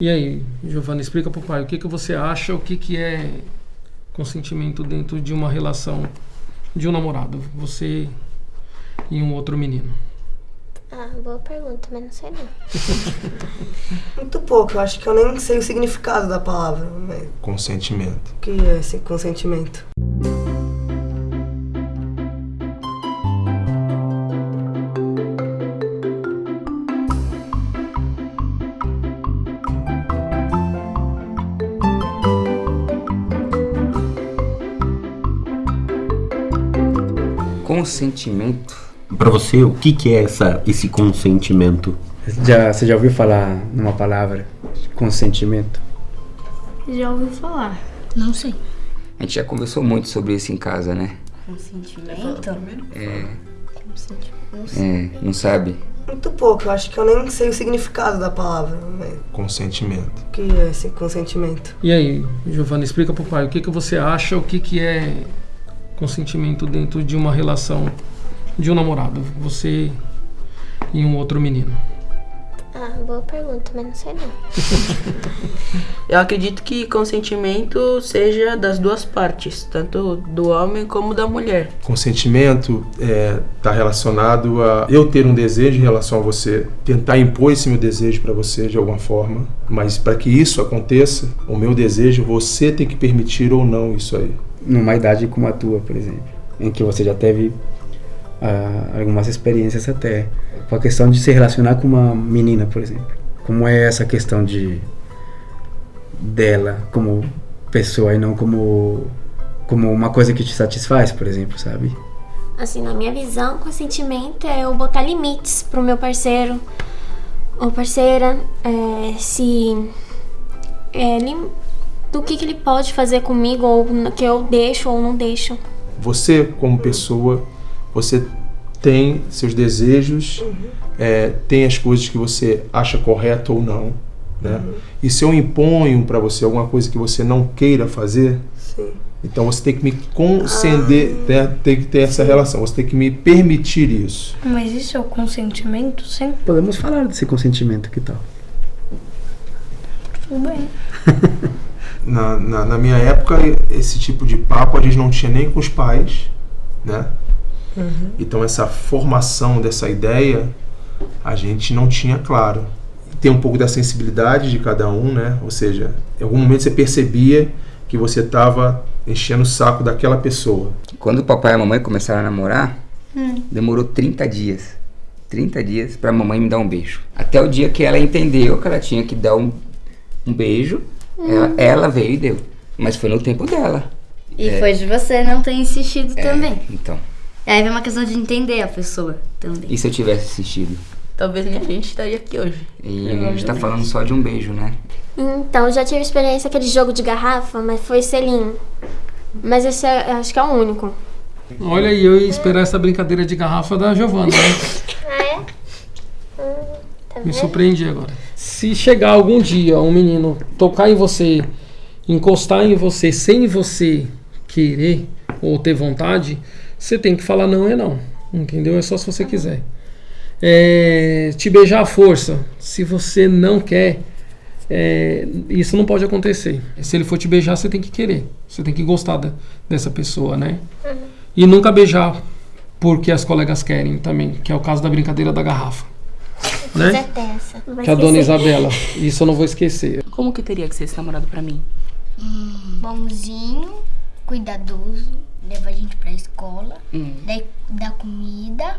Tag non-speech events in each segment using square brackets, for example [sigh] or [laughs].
E aí, Giovana, explica pro pai o que, que você acha, o que, que é consentimento dentro de uma relação de um namorado, você e um outro menino. Ah, boa pergunta, mas não sei não. [laughs] Muito pouco, eu acho que eu nem sei o significado da palavra. Né? Consentimento. O que é esse consentimento? Consentimento. Pra você, o que, que é essa, esse consentimento? Já, você já ouviu falar numa palavra? Consentimento? Já ouvi falar. Não sei. A gente já conversou muito sobre isso em casa, né? Consentimento? É. Não sei. É, não sabe? Muito pouco, eu acho que eu nem sei o significado da palavra. Né? Consentimento. O que é esse consentimento? E aí, Giovana, explica pro pai o que, que você acha, o que, que é consentimento dentro de uma relação de um namorado, você e um outro menino. Ah, boa pergunta, mas não sei não. [laughs] Eu acredito que consentimento seja das duas partes, tanto do homem como da mulher. Consentimento está relacionado a eu ter um desejo em relação a você, tentar impor esse meu desejo para você de alguma forma, mas para que isso aconteça, o meu desejo, você tem que permitir ou não isso aí. Numa idade como a tua, por exemplo, em que você já teve ah, algumas experiências até. Com a questão de se relacionar com uma menina, por exemplo. Como é essa questão de dela como pessoa e não como como uma coisa que te satisfaz, por exemplo, sabe? Assim, na minha visão, consentimento é eu botar limites pro meu parceiro ou parceira, é, se é, do que, que ele pode fazer comigo ou que eu deixo ou não deixo. Você, como pessoa, você tem seus desejos, é, tem as coisas que você acha correto ou não. Né? E se eu imponho para você alguma coisa que você não queira fazer, Sim. então você tem que me conceder, né? tem que ter essa relação, você tem que me permitir isso. Mas isso é o consentimento? Sim. Podemos falar desse consentimento, que tal? Tudo bem. [laughs] Na, na, na minha época, esse tipo de papo a gente não tinha nem com os pais, né? Então essa formação dessa ideia a gente não tinha claro. Tem um pouco da sensibilidade de cada um, né? Ou seja, em algum momento você percebia que você estava enchendo o saco daquela pessoa. Quando o papai e a mamãe começaram a namorar, demorou 30 dias. 30 dias pra mamãe me dar um beijo. Até o dia que ela entendeu que ela tinha que dar um, um beijo, ela, ela veio e deu. Mas foi no tempo dela. E foi de você não ter insistido também. Então. Aí vem uma questão de entender a pessoa também. E se eu tivesse assistido? Talvez nem a gente estaria aqui hoje. E a gente tá falando só de um beijo, né? Então, eu já tive experiência aquele jogo de garrafa, mas foi selinho. Mas esse é, acho que é o único. Olha aí, eu ia esperar essa brincadeira de garrafa da Giovana. Né? Ah, é? Hum, tá Me surpreendi agora. Se chegar algum dia um menino tocar em você, encostar em você sem você querer ou ter vontade, você tem que falar não é não. Entendeu? É só se você quiser. É, te beijar à força, se você não quer, é, isso não pode acontecer. Se ele for te beijar, você tem que querer. Você tem que gostar da- dessa pessoa, né? E nunca beijar porque as colegas querem também, que é o caso da brincadeira da garrafa. Mas Né? é. Vai Que a dona. Isabela. Isso eu não vou esquecer. Como que teria que ser esse namorado pra mim? Bonzinho, cuidadoso, leva a gente pra escola, Hum. daí dá comida,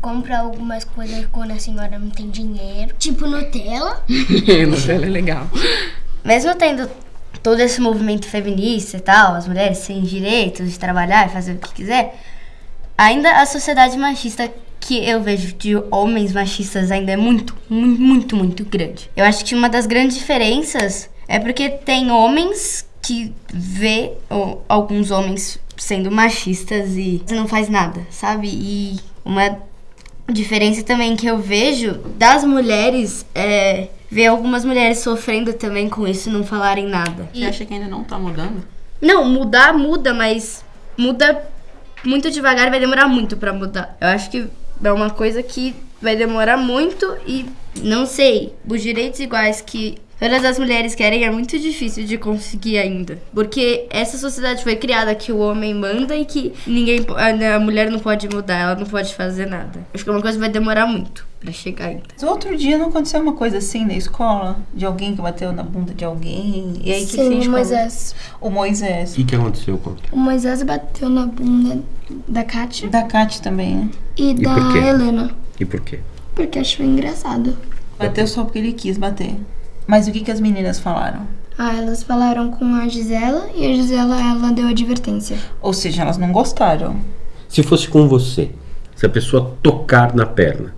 compra algumas coisas quando a senhora não tem dinheiro. Tipo Nutella. [laughs] Nutella é legal. Mesmo tendo todo esse movimento feminista e tal, as mulheres têm direitos de trabalhar e fazer o que quiser, ainda a sociedade machista que eu vejo de homens machistas ainda é muito, muito, muito, muito grande. Eu acho que uma das grandes diferenças é porque tem homens que vê ó, alguns homens sendo machistas e não faz nada, sabe? E uma diferença também que eu vejo das mulheres é ver algumas mulheres sofrendo também com isso e não falarem nada. Você acha que ainda não tá mudando? Não, mudar muda, mas muda muito devagar e vai demorar muito pra mudar. Eu acho que é uma coisa que vai demorar muito e não sei, os direitos iguais que todas as mulheres querem é muito difícil de conseguir ainda. Porque essa sociedade foi criada que o homem manda e que ninguém, po- a a mulher não pode mudar, ela não pode fazer nada. Acho que é uma coisa que vai demorar muito pra chegar ainda. Mas outro dia não aconteceu uma coisa assim na escola? De alguém que bateu na bunda de alguém? E aí que Sim, fez o Moisés. O Moisés. O que, que aconteceu com O Moisés bateu na bunda da Kátia Da Kate também, né? e, da por quê? Helena. E por quê? Porque achou engraçado. Bateu só porque ele quis bater. Mas o que, que as meninas falaram? Ah, elas falaram com a Gisela e a Gisela ela deu advertência. Ou seja, elas não gostaram. Se fosse com você, se a pessoa tocar na perna,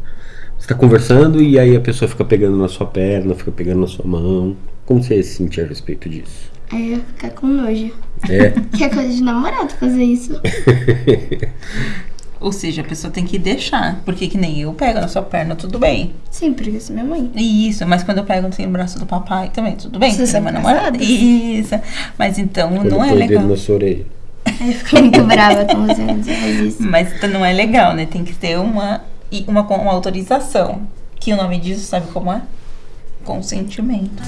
você tá conversando e aí a pessoa fica pegando na sua perna, fica pegando na sua mão. Como você se sentir a respeito disso? Aí eu ia ficar com nojo. É? [laughs] Que é coisa de namorado fazer isso. [laughs] Ou seja, a pessoa tem que deixar. Porque que nem eu pego na sua perna, tudo bem. Sim, porque eu sou minha mãe. Isso, mas quando eu pego assim, no braço do papai também, tudo bem. Vocês Você é são uma namorada. Isso. Mas então Quando não é o dedo legal. na sua orelha. Aí eu fico muito brava com você faz isso. Mas então não é legal, né? Tem que ter uma, uma, uma autorização. Que o nome disso, sabe como é? Consentimento.